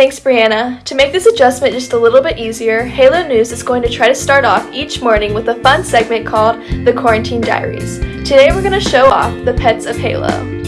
Thanks, Brianna. To make this adjustment just a little bit easier, Halo News is going to try to start off each morning with a fun segment called The Quarantine Diaries. Today we're going to show off the pets of Halo.